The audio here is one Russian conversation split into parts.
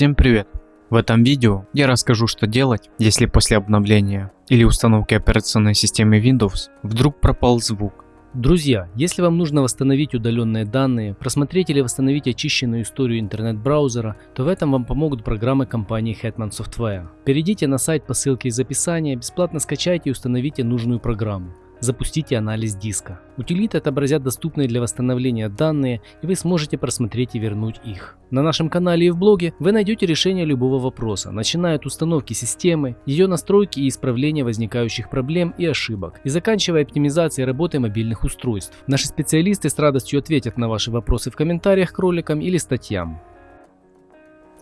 Всем привет! В этом видео я расскажу что делать, если после обновления или установки операционной системы Windows вдруг пропал звук. Друзья, если вам нужно восстановить удаленные данные, просмотреть или восстановить очищенную историю интернет-браузера, то в этом вам помогут программы компании Hetman Software. Перейдите на сайт по ссылке из описания, бесплатно скачайте и установите нужную программу. Запустите анализ диска. Утилиты отобразят доступные для восстановления данные, и вы сможете просмотреть и вернуть их. На нашем канале и в блоге вы найдете решение любого вопроса, начиная от установки системы, ее настройки и исправления возникающих проблем и ошибок, и заканчивая оптимизацией работы мобильных устройств. Наши специалисты с радостью ответят на ваши вопросы в комментариях к роликам или статьям.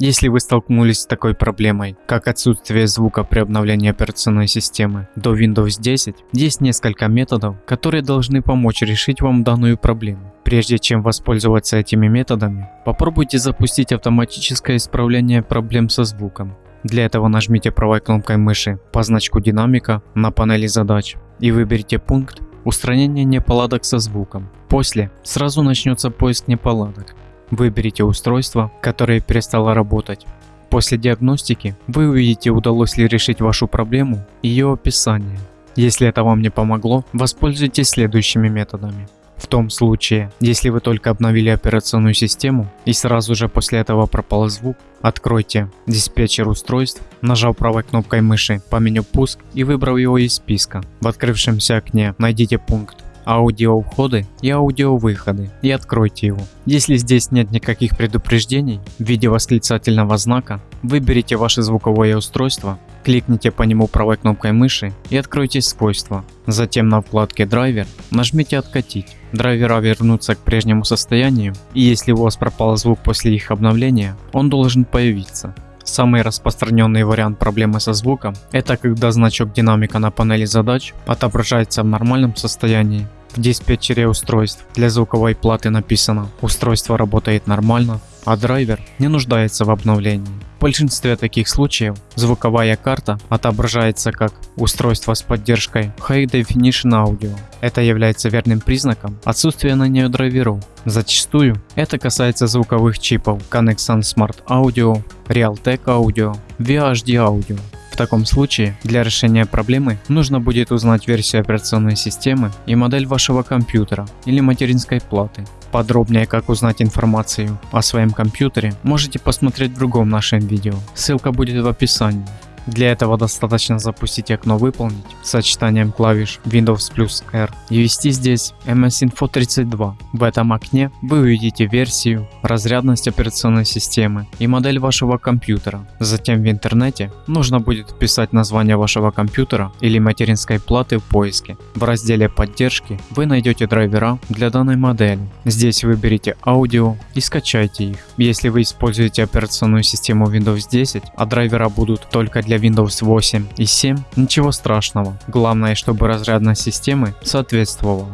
Если вы столкнулись с такой проблемой, как отсутствие звука при обновлении операционной системы до Windows 10, есть несколько методов, которые должны помочь решить вам данную проблему. Прежде чем воспользоваться этими методами, попробуйте запустить автоматическое исправление проблем со звуком. Для этого нажмите правой кнопкой мыши по значку динамика на панели задач и выберите пункт «Устранение неполадок со звуком». После сразу начнется поиск неполадок. Выберите устройство, которое перестало работать. После диагностики вы увидите, удалось ли решить вашу проблему и ее описание. Если это вам не помогло, воспользуйтесь следующими методами. В том случае, если вы только обновили операционную систему и сразу же после этого пропал звук, откройте диспетчер устройств, нажав правой кнопкой мыши по меню «Пуск» и выбрав его из списка. В открывшемся окне найдите пункт аудио входы и аудио выходы и откройте его. Если здесь нет никаких предупреждений в виде восклицательного знака, выберите ваше звуковое устройство, кликните по нему правой кнопкой мыши и откройте свойства. Затем на вкладке драйвер нажмите откатить. Драйвера вернутся к прежнему состоянию и если у вас пропал звук после их обновления, он должен появиться. Самый распространенный вариант проблемы со звуком – это когда значок динамика на панели задач отображается в нормальном состоянии, в диспетчере устройств для звуковой платы написано «Устройство работает нормально», а драйвер не нуждается в обновлении. В большинстве таких случаев звуковая карта отображается как устройство с поддержкой High Definition Audio. Это является верным признаком отсутствия на нее драйверов. Зачастую это касается звуковых чипов Connection Smart Audio, Realtek Audio, VHD Audio таком случае для решения проблемы нужно будет узнать версию операционной системы и модель вашего компьютера или материнской платы. Подробнее как узнать информацию о своем компьютере можете посмотреть в другом нашем видео, ссылка будет в описании. Для этого достаточно запустить окно «Выполнить» сочетанием клавиш Windows плюс R и ввести здесь MS Info 32. В этом окне вы увидите версию, разрядность операционной системы и модель вашего компьютера. Затем в интернете нужно будет вписать название вашего компьютера или материнской платы в поиске. В разделе поддержки вы найдете драйвера для данной модели. Здесь выберите аудио и скачайте их. Если вы используете операционную систему Windows 10, а драйвера будут только для Windows 8 и 7, ничего страшного. Главное, чтобы разрядность системы соответствовала.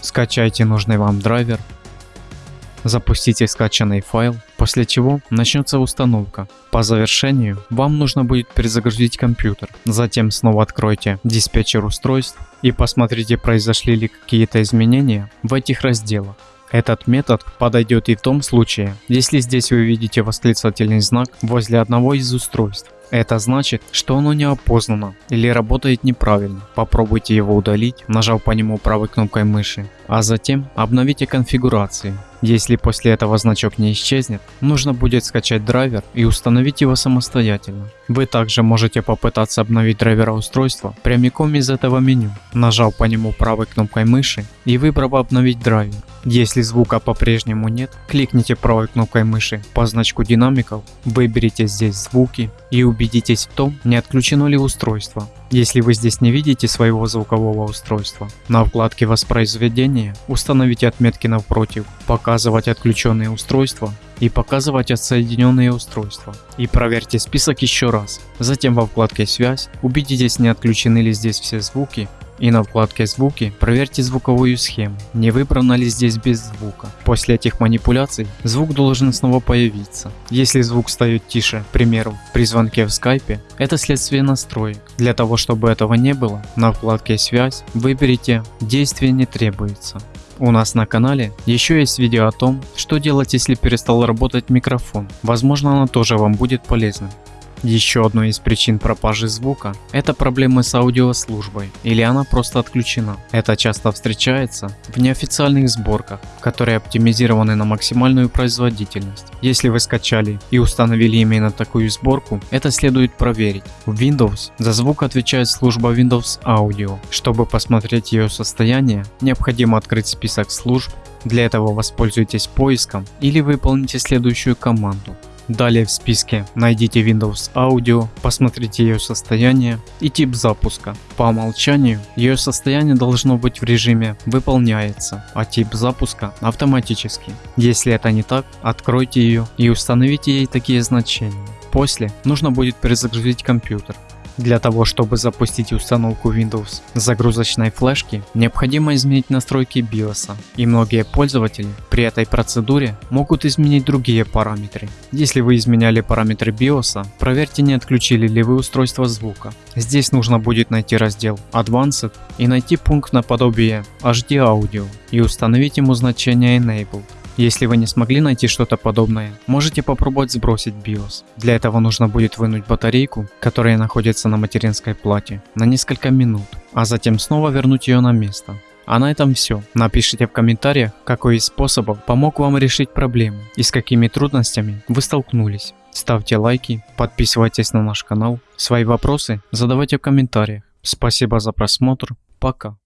Скачайте нужный вам драйвер, запустите скачанный файл, после чего начнется установка. По завершению вам нужно будет перезагрузить компьютер. Затем снова откройте диспетчер устройств и посмотрите произошли ли какие-то изменения в этих разделах. Этот метод подойдет и в том случае, если здесь вы видите восклицательный знак возле одного из устройств. Это значит, что оно не опознано или работает неправильно. Попробуйте его удалить, нажав по нему правой кнопкой мыши, а затем обновите конфигурации. Если после этого значок не исчезнет, нужно будет скачать драйвер и установить его самостоятельно. Вы также можете попытаться обновить драйвера устройства прямиком из этого меню, нажав по нему правой кнопкой мыши и выбрав обновить драйвер. Если звука по-прежнему нет, кликните правой кнопкой мыши по значку динамиков, выберите здесь звуки и убедитесь в том, не отключено ли устройство. Если вы здесь не видите своего звукового устройства, на вкладке воспроизведения установите отметки напротив, показывать отключенные устройства и показывать отсоединенные устройства. И проверьте список еще раз. Затем во вкладке связь убедитесь не отключены ли здесь все звуки и на вкладке звуки проверьте звуковую схему, не выбрано ли здесь без звука. После этих манипуляций звук должен снова появиться. Если звук стает тише, к примеру, при звонке в скайпе, это следствие настроек. Для того чтобы этого не было, на вкладке связь выберите действие не требуется. У нас на канале еще есть видео о том, что делать если перестал работать микрофон. Возможно оно тоже вам будет полезно. Еще одной из причин пропажи звука – это проблемы с аудиослужбой, или она просто отключена. Это часто встречается в неофициальных сборках, которые оптимизированы на максимальную производительность. Если вы скачали и установили именно такую сборку, это следует проверить. В Windows за звук отвечает служба Windows Audio. Чтобы посмотреть ее состояние, необходимо открыть список служб, для этого воспользуйтесь поиском или выполните следующую команду Далее в списке найдите Windows Audio, посмотрите ее состояние и тип запуска. По умолчанию ее состояние должно быть в режиме выполняется, а тип запуска автоматический. Если это не так, откройте ее и установите ей такие значения. После нужно будет перезагрузить компьютер. Для того, чтобы запустить установку Windows загрузочной флешки, необходимо изменить настройки BIOS, и многие пользователи при этой процедуре могут изменить другие параметры. Если вы изменяли параметры BIOS, проверьте не отключили ли вы устройство звука. Здесь нужно будет найти раздел Advanced и найти пункт наподобие HD Audio и установить ему значение Enabled. Если вы не смогли найти что-то подобное, можете попробовать сбросить BIOS. Для этого нужно будет вынуть батарейку, которая находится на материнской плате, на несколько минут, а затем снова вернуть ее на место. А на этом все. Напишите в комментариях, какой из способов помог вам решить проблему и с какими трудностями вы столкнулись. Ставьте лайки, подписывайтесь на наш канал, свои вопросы задавайте в комментариях. Спасибо за просмотр, пока.